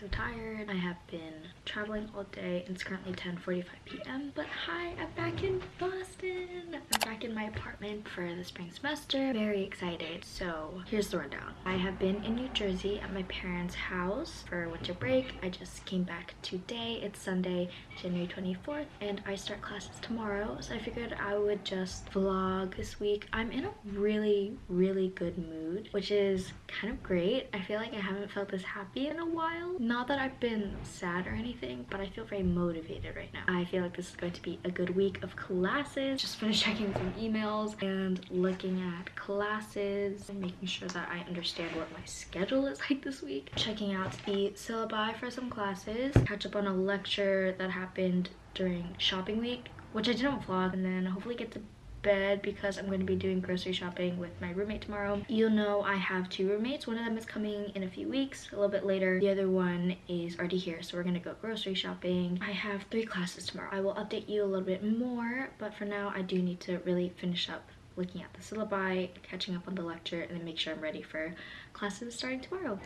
So tired. I have been traveling all day and it's currently 10:45 p.m. But hi, I'm back in Boston. I'm back in my apartment for the spring semester. Very excited. So here's the rundown. I have been in New Jersey at my parents' house for winter break. I just came back today. It's Sunday, January 24th, and I start classes tomorrow. So I figured I would just vlog this week. I'm in a really, really good mood, which is kind of great. I feel like I haven't felt this happy in a while. Not that I've been sad or anything, but I feel very motivated right now. I feel like this is going to be a good week of classes. Just finished checking some emails and looking at classes and making sure that I understand what my schedule is like this week. Checking out the syllabi for some classes. Catch up on a lecture that happened during shopping week, which I didn't vlog, and then hopefully get to bed because I'm going to be doing grocery shopping with my roommate tomorrow. You'll know I have two roommates. One of them is coming in a few weeks, a little bit later. The other one is already here, so we're going to go grocery shopping. I have three classes tomorrow. I will update you a little bit more, but for now, I do need to really finish up looking at the syllabi, catching up on the lecture, and then make sure I'm ready for classes starting tomorrow.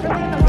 Of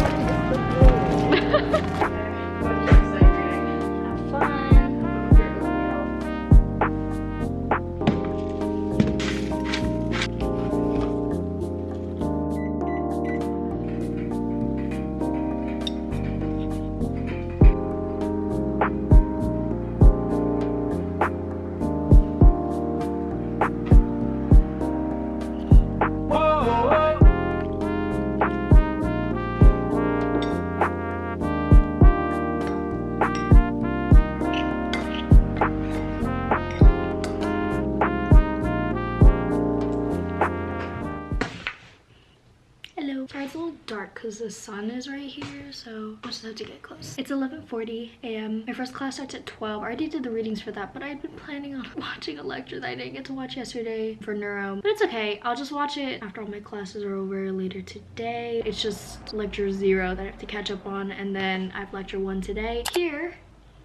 because the sun is right here, so I just have to get close. It's 11.40 a.m. My first class starts at 12. I already did the readings for that, but I'd been planning on watching a lecture that I didn't get to watch yesterday for neuro. But it's okay. I'll just watch it after all my classes are over later today. It's just lecture zero that I have to catch up on, and then I have lecture one today. Here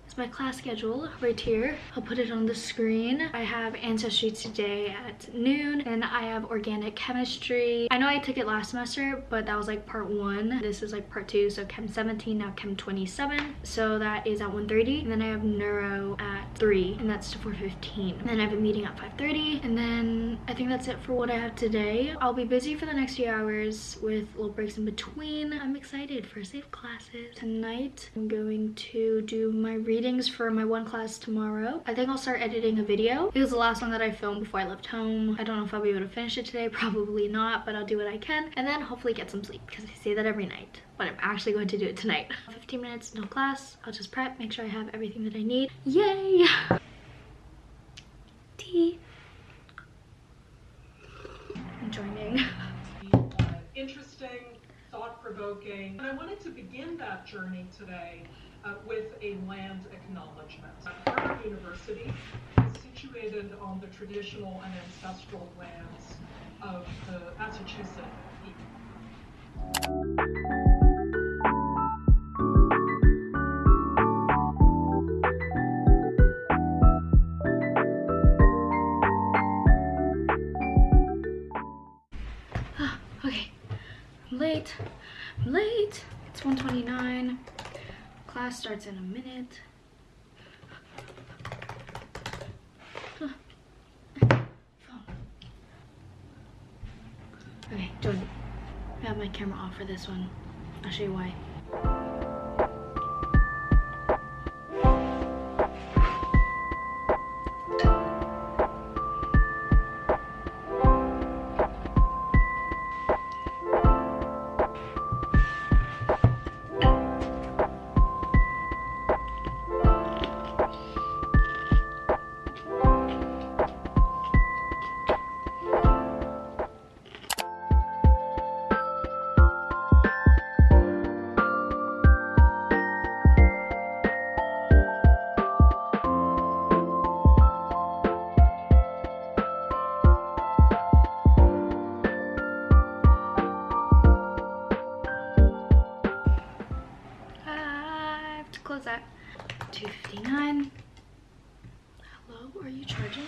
is my class schedule right here. I'll put it on the screen. I have ancestry today at noon and I have organic chemistry. I know I took it last semester, but that was like part one. This is like part two, so chem 17, now chem 27. So that is at 1.30 and then I have neuro at 3 and that's to 4.15. And then I have a meeting at 5.30 and then I think that's it for what I have today. I'll be busy for the next few hours with little breaks in between. I'm excited for safe classes. Tonight I'm going to do my readings for my one class tomorrow. I think I'll start editing a video. It was the last one that I filmed before I left home. I don't know if I'll be able to finish it today, probably not, but I'll do what I can. And then hopefully get some sleep because I say that every night. But I'm actually going to do it tonight. 15 minutes, no class. I'll just prep, make sure I have everything that I need. Yay! Tea. I'm joining. interesting, thought-provoking. And I wanted to begin that journey today uh, with a land acknowledgement. Harvard University is situated on the traditional and ancestral lands of the Massachusetts people. Okay, late. Late. It's 1:29. Class starts in a minute. Okay, Jordan. I have my camera off for this one. I'll show you why. was that? 259 hello are you charging?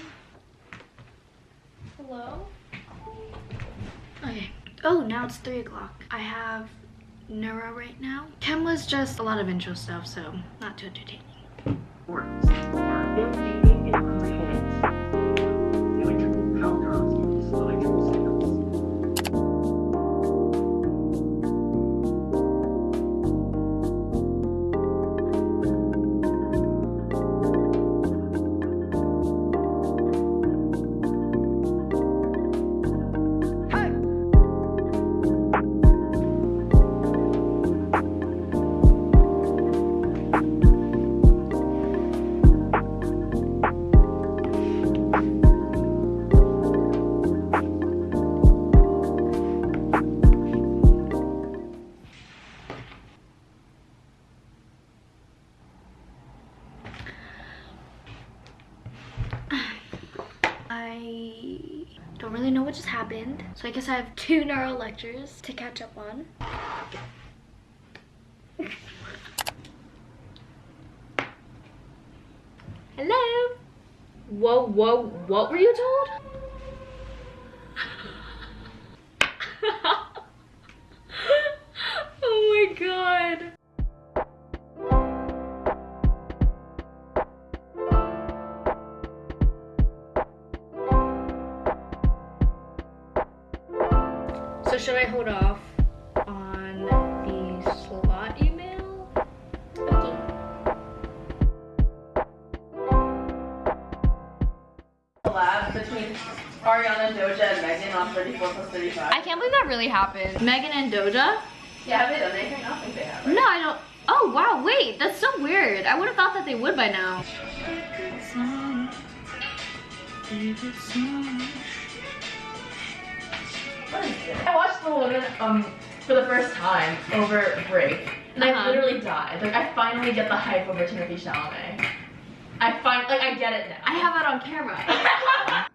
Hello? Okay. Oh now it's three o'clock. I have neuro right now. Chem was just a lot of intro stuff so not too entertaining. Works. What just happened, so I guess I have two neuro lectures to catch up on. Hello? Whoa, whoa, what were you told? Should I hold off on the slot email? Okay. collab between Ariana, Doja, and Megan on 34 plus 35. I can't believe that really happened. Megan and Doja? yeah, have they done anything? I don't think they have. Right? No, I don't. Oh, wow, wait, that's so weird. I would have thought that they would by now. What is this? I watched The Woman um, for the first time over break, and I Uh-huh. literally died. Like, I finally get the hype over Timothée Chalamet. I find, like, I get it now. I have it on camera.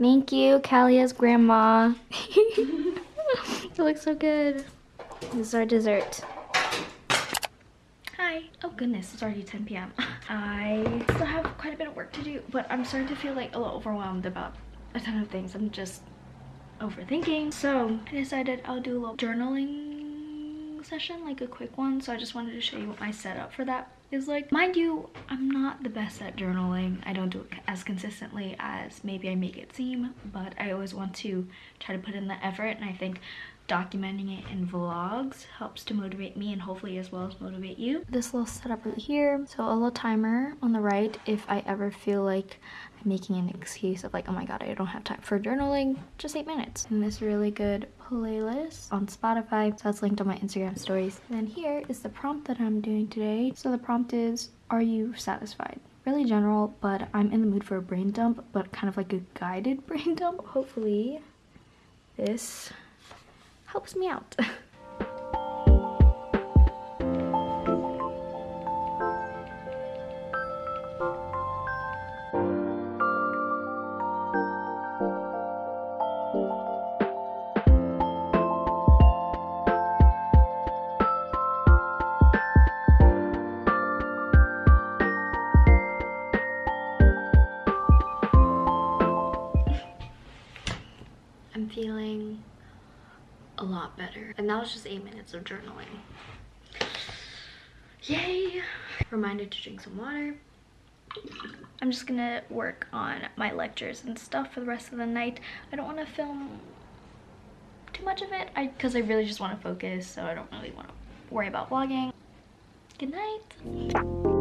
Thank you, Kalia's grandma. it looks so good. This is our dessert. Hi. Oh goodness, it's already 10 p.m. I still have quite a bit of work to do, but I'm starting to feel like a little overwhelmed about a ton of things. I'm just overthinking. So I decided I'll do a little journaling session, like a quick one. So I just wanted to show you what my setup for that is like. Mind you, I'm not the best at journaling. I don't do it as consistently as maybe I make it seem, but I always want to try to put in the effort and I think documenting it in vlogs helps to motivate me and hopefully as well as motivate you. This little setup right here. So a little timer on the right if I ever feel like making an excuse of like, oh my god, I don't have time for journaling, just eight minutes. And this really good playlist on Spotify. So that's linked on my Instagram stories. And then here is the prompt that I'm doing today. So the prompt is, are you satisfied? Really general, but I'm in the mood for a brain dump, but kind of like a guided brain dump. Hopefully this helps me out. I'm feeling a lot better. And that was just eight minutes of journaling. Yay! Reminded to drink some water. I'm just gonna work on my lectures and stuff for the rest of the night. I don't want to film too much of it because I, really just want to focus so I don't really want to worry about vlogging. Good night!